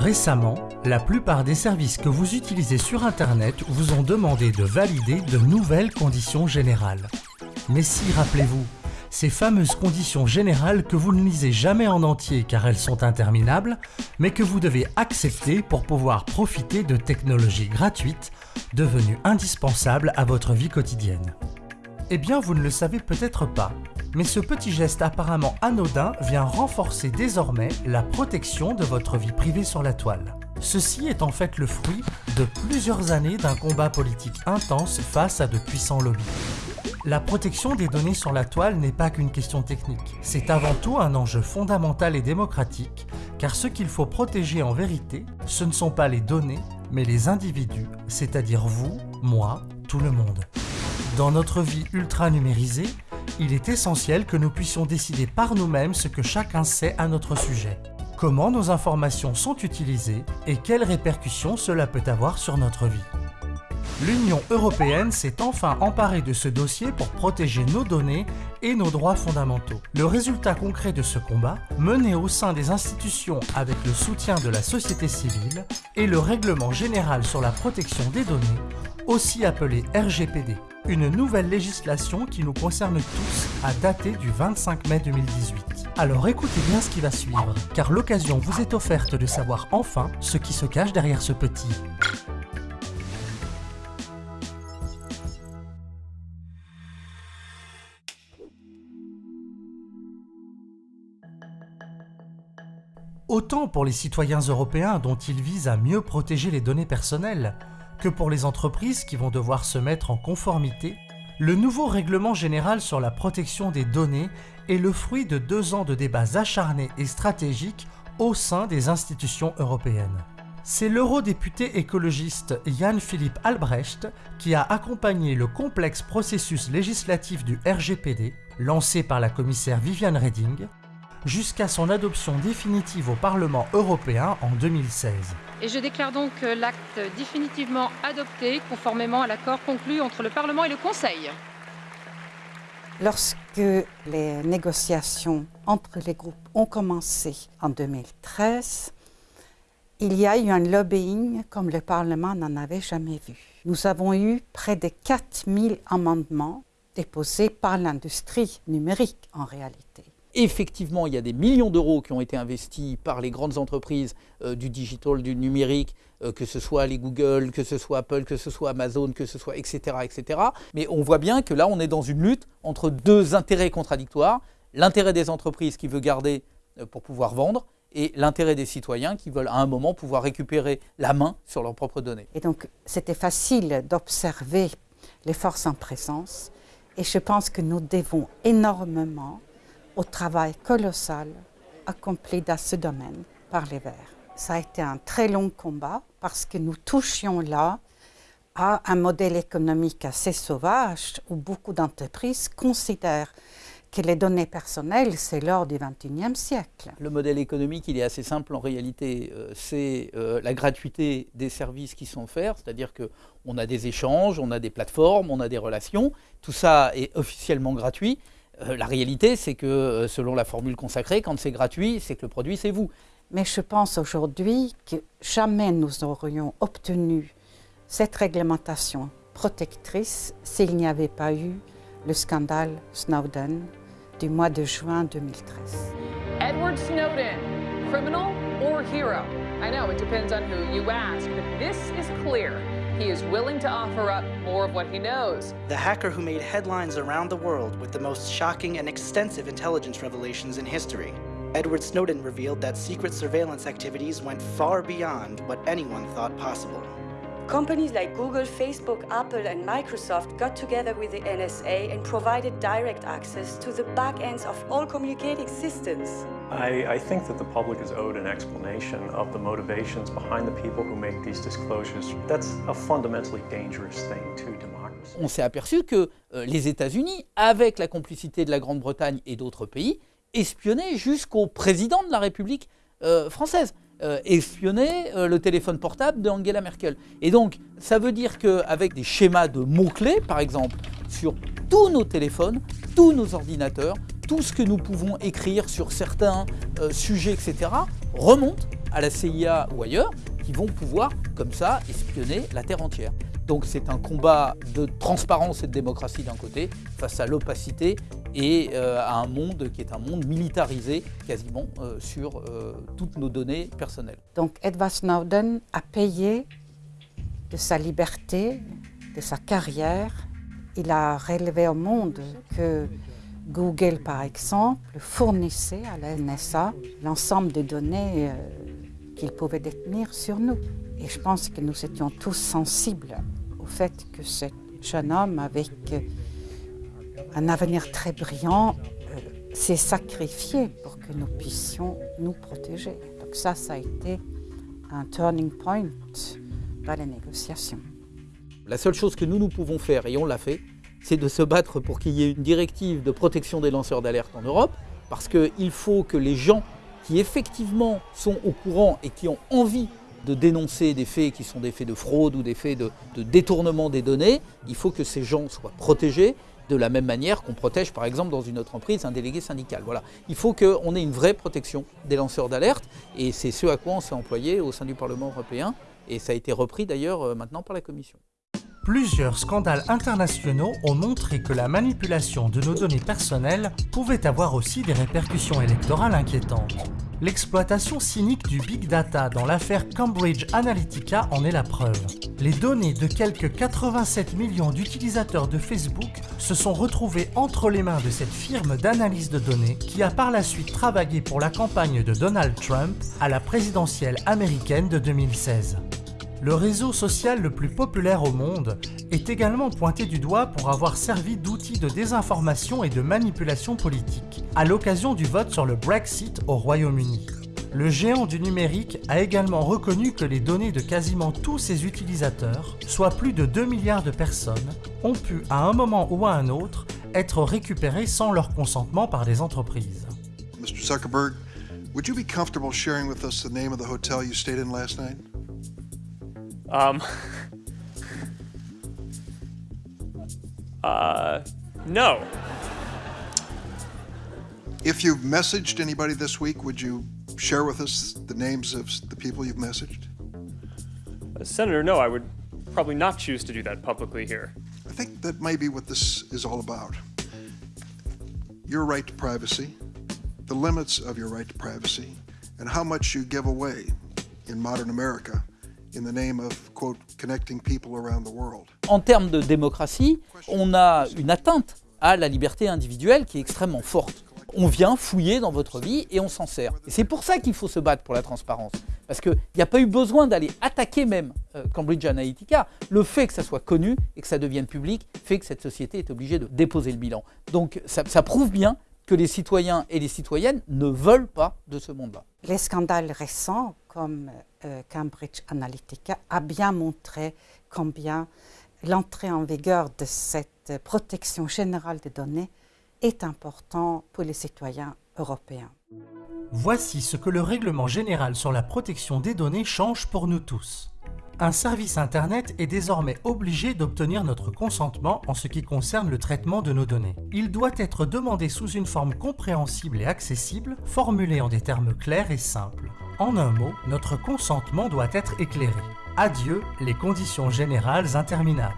Récemment, la plupart des services que vous utilisez sur Internet vous ont demandé de valider de nouvelles conditions générales. Mais si, rappelez-vous, ces fameuses conditions générales que vous ne lisez jamais en entier car elles sont interminables, mais que vous devez accepter pour pouvoir profiter de technologies gratuites devenues indispensables à votre vie quotidienne. Eh bien, vous ne le savez peut-être pas, mais ce petit geste apparemment anodin vient renforcer désormais la protection de votre vie privée sur la toile. Ceci est en fait le fruit de plusieurs années d'un combat politique intense face à de puissants lobbies. La protection des données sur la toile n'est pas qu'une question technique, c'est avant tout un enjeu fondamental et démocratique, car ce qu'il faut protéger en vérité, ce ne sont pas les données, mais les individus, c'est-à-dire vous, moi, tout le monde. Dans notre vie ultra numérisée, il est essentiel que nous puissions décider par nous-mêmes ce que chacun sait à notre sujet. Comment nos informations sont utilisées et quelles répercussions cela peut avoir sur notre vie. L'Union européenne s'est enfin emparée de ce dossier pour protéger nos données et nos droits fondamentaux. Le résultat concret de ce combat, mené au sein des institutions avec le soutien de la société civile, est le Règlement général sur la protection des données, aussi appelé RGPD une nouvelle législation qui nous concerne tous à dater du 25 mai 2018. Alors écoutez bien ce qui va suivre, car l'occasion vous est offerte de savoir enfin ce qui se cache derrière ce petit. Autant pour les citoyens européens dont il vise à mieux protéger les données personnelles, que pour les entreprises qui vont devoir se mettre en conformité, le nouveau règlement général sur la protection des données est le fruit de deux ans de débats acharnés et stratégiques au sein des institutions européennes. C'est l'eurodéputé écologiste Jan-Philippe Albrecht qui a accompagné le complexe processus législatif du RGPD, lancé par la commissaire Viviane Reding, jusqu'à son adoption définitive au Parlement européen en 2016. Et je déclare donc l'acte définitivement adopté conformément à l'accord conclu entre le Parlement et le Conseil. Lorsque les négociations entre les groupes ont commencé en 2013, il y a eu un lobbying comme le Parlement n'en avait jamais vu. Nous avons eu près de 4000 amendements déposés par l'industrie numérique en réalité. Effectivement, il y a des millions d'euros qui ont été investis par les grandes entreprises euh, du digital, du numérique, euh, que ce soit les Google, que ce soit Apple, que ce soit Amazon, que ce soit etc., etc. Mais on voit bien que là, on est dans une lutte entre deux intérêts contradictoires. L'intérêt des entreprises qui veut garder euh, pour pouvoir vendre et l'intérêt des citoyens qui veulent à un moment pouvoir récupérer la main sur leurs propres données. Et donc, c'était facile d'observer les forces en présence. Et je pense que nous devons énormément au travail colossal accompli dans ce domaine par les Verts. Ça a été un très long combat parce que nous touchions là à un modèle économique assez sauvage où beaucoup d'entreprises considèrent que les données personnelles, c'est l'or du XXIe siècle. Le modèle économique, il est assez simple en réalité. Euh, c'est euh, la gratuité des services qui sont offerts, c'est-à-dire qu'on a des échanges, on a des plateformes, on a des relations. Tout ça est officiellement gratuit. Euh, la réalité, c'est que euh, selon la formule consacrée, quand c'est gratuit, c'est que le produit, c'est vous. Mais je pense aujourd'hui que jamais nous aurions obtenu cette réglementation protectrice s'il n'y avait pas eu le scandale Snowden du mois de juin 2013. Edward Snowden, criminal or hero? I know it depends on who you ask, but this is clear. He is willing to offer up more of what he knows. The hacker who made headlines around the world with the most shocking and extensive intelligence revelations in history. Edward Snowden revealed that secret surveillance activities went far beyond what anyone thought possible. Companies like Google, Facebook, Apple and Microsoft got together with the NSA and provided direct access to the back ends of all communicating systems. I, I, think that the public is owed an explanation of the motivations behind the people who make these disclosures. That's a fundamentally dangerous thing to democracy. On s'est aperçu que euh, les États-Unis, avec la complicité de la Grande-Bretagne et d'autres pays, espionnaient jusqu'au président de la République euh, française. Euh, espionner euh, le téléphone portable d'Angela Merkel. Et donc, ça veut dire qu'avec des schémas de mots-clés, par exemple, sur tous nos téléphones, tous nos ordinateurs, tout ce que nous pouvons écrire sur certains euh, sujets, etc., remonte à la CIA ou ailleurs qui vont pouvoir, comme ça, espionner la Terre entière. Donc c'est un combat de transparence et de démocratie d'un côté face à l'opacité et euh, à un monde qui est un monde militarisé quasiment euh, sur euh, toutes nos données personnelles. Donc Edward Snowden a payé de sa liberté, de sa carrière. Il a relevé au monde que Google, par exemple, fournissait à la NSA l'ensemble des données qu'il pouvait détenir sur nous. Et je pense que nous étions tous sensibles au fait que ce jeune homme, avec un avenir très brillant, euh, s'est sacrifié pour que nous puissions nous protéger. Donc ça, ça a été un turning point dans les négociations. La seule chose que nous, nous pouvons faire, et on l'a fait, c'est de se battre pour qu'il y ait une directive de protection des lanceurs d'alerte en Europe, parce qu'il faut que les gens qui effectivement sont au courant et qui ont envie de dénoncer des faits qui sont des faits de fraude ou des faits de, détournement des données, il faut que ces gens soient protégés de la même manière qu'on protège par exemple dans une autre entreprise un délégué syndical. Voilà. Il faut qu'on ait une vraie protection des lanceurs d'alerte et c'est ce à quoi on s'est employé au sein du Parlement européen et ça a été repris d'ailleurs euh, maintenant par la Commission. Plusieurs scandales internationaux ont montré que la manipulation de nos données personnelles pouvait avoir aussi des répercussions électorales inquiétantes. L'exploitation cynique du big data dans l'affaire Cambridge Analytica en est la preuve. Les données de quelques 87 millions d'utilisateurs de Facebook se sont retrouvées entre les mains de cette firme d'analyse de données qui a par la suite travaillé pour la campagne de Donald Trump à la présidentielle américaine de 2016. Le réseau social le plus populaire au monde est également pointé du doigt pour avoir servi d'outil de désinformation et de manipulation politique, à l'occasion du vote sur le Brexit au Royaume-Uni. Le géant du numérique a également reconnu que les données de quasiment tous ses utilisateurs, soit plus de 2 milliards de personnes, ont pu à un moment ou à un autre être récupérées sans leur consentement par les entreprises. Mr. Zuckerberg, would you be comfortable sharing with us the name of the hotel you stayed in last night? Um. uh, no. If you've messaged anybody this week, would you share with us the names of the people you've messaged? Uh, Senator, no, I would probably not choose to do that publicly here. I think that may be what this is all about. Your right to privacy, the limits of your right to privacy, and how much you give away in modern America En termes de démocratie, on a une atteinte à la liberté individuelle qui est extrêmement forte. On vient fouiller dans votre vie et on s'en sert. Et c'est pour ça qu'il faut se battre pour la transparence. Parce qu'il n'y a pas eu besoin d'aller attaquer même euh, Cambridge Analytica. Le fait que ça soit connu et que ça devienne public fait que cette société est obligée de déposer le bilan. Donc ça, ça prouve bien que les citoyens et les citoyennes ne veulent pas de ce monde-là. Les scandales récents comme euh, Cambridge Analytica a bien montré combien l'entrée en vigueur de cette protection générale des données est important pour les citoyens européens. Voici ce que le règlement général sur la protection des données change pour nous tous. Un service Internet est désormais obligé d'obtenir notre consentement en ce qui concerne le traitement de nos données. Il doit être demandé sous une forme compréhensible et accessible, formulée en des termes clairs et simples. En un mot, notre consentement doit être éclairé. Adieu les conditions générales interminables.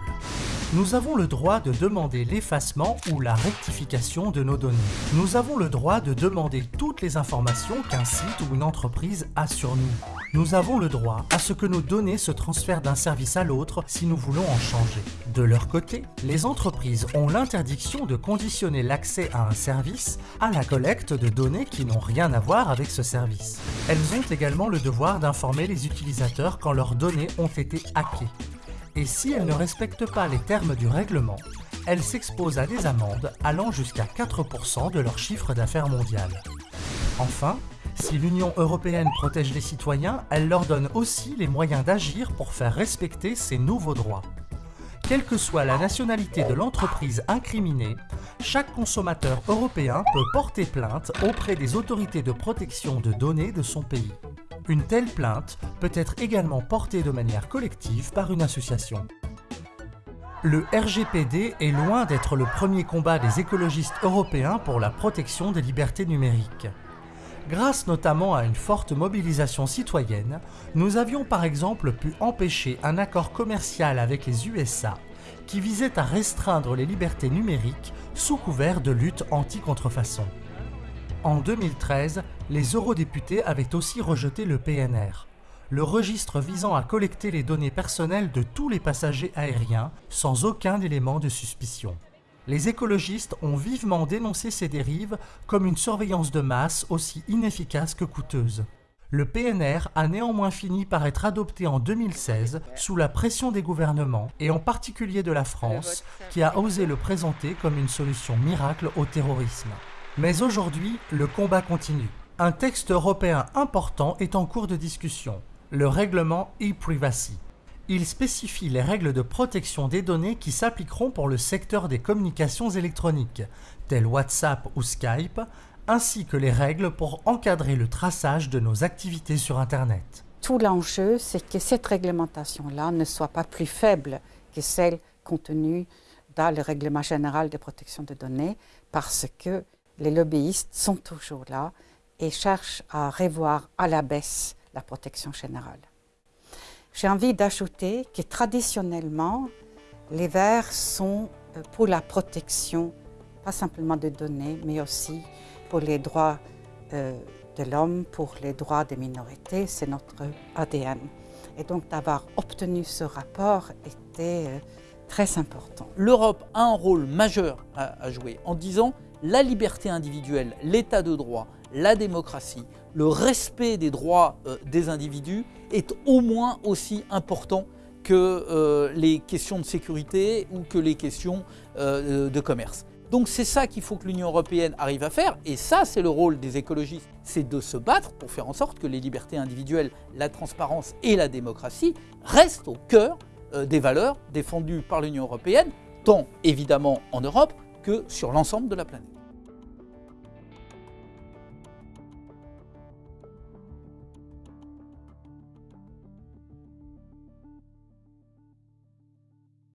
Nous avons le droit de demander l'effacement ou la rectification de nos données. Nous avons le droit de demander toutes les informations qu'un site ou une entreprise a sur nous. Nous avons le droit à ce que nos données se transfèrent d'un service à l'autre si nous voulons en changer. De leur côté, les entreprises ont l'interdiction de conditionner l'accès à un service à la collecte de données qui n'ont rien à voir avec ce service. Elles ont également le devoir d'informer les utilisateurs quand leurs données ont été hackées. Et si elles ne respectent pas les termes du règlement, elles s'exposent à des amendes allant jusqu'à 4% de leur chiffre d'affaires mondial. Enfin, si l'Union européenne protège les citoyens, elle leur donne aussi les moyens d'agir pour faire respecter ces nouveaux droits. Quelle que soit la nationalité de l'entreprise incriminée, chaque consommateur européen peut porter plainte auprès des autorités de protection de données de son pays. Une telle plainte peut être également portée de manière collective par une association. Le RGPD est loin d'être le premier combat des écologistes européens pour la protection des libertés numériques. Grâce notamment à une forte mobilisation citoyenne, nous avions par exemple pu empêcher un accord commercial avec les USA qui visait à restreindre les libertés numériques sous couvert de lutte anti-contrefaçon. En 2013, les eurodéputés avaient aussi rejeté le PNR, le registre visant à collecter les données personnelles de tous les passagers aériens sans aucun élément de suspicion. Les écologistes ont vivement dénoncé ces dérives comme une surveillance de masse aussi inefficace que coûteuse. Le PNR a néanmoins fini par être adopté en 2016 sous la pression des gouvernements et en particulier de la France qui a osé le présenter comme une solution miracle au terrorisme. Mais aujourd'hui, le combat continue. Un texte européen important est en cours de discussion, le règlement e-privacy. Il spécifie les règles de protection des données qui s'appliqueront pour le secteur des communications électroniques, telles WhatsApp ou Skype, ainsi que les règles pour encadrer le traçage de nos activités sur Internet. Tout l'enjeu, c'est que cette réglementation-là ne soit pas plus faible que celle contenue dans le règlement général de protection des données, parce que les lobbyistes sont toujours là et cherchent à revoir à la baisse la protection générale. J'ai envie d'ajouter que traditionnellement, les Verts sont euh, pour la protection, pas simplement des données, mais aussi pour les droits euh, de l'homme, pour les droits des minorités. C'est notre ADN. Et donc d'avoir obtenu ce rapport était euh, très important. L'Europe a un rôle majeur à jouer en disant la liberté individuelle, l'état de droit, la démocratie, le respect des droits euh, des individus est au moins aussi important que euh, les questions de sécurité ou que les questions euh, de commerce. Donc c'est ça qu'il faut que l'Union européenne arrive à faire, et ça c'est le rôle des écologistes, c'est de se battre pour faire en sorte que les libertés individuelles, la transparence et la démocratie restent au cœur des valeurs défendues par l'Union européenne, tant évidemment en Europe que sur l'ensemble de la planète.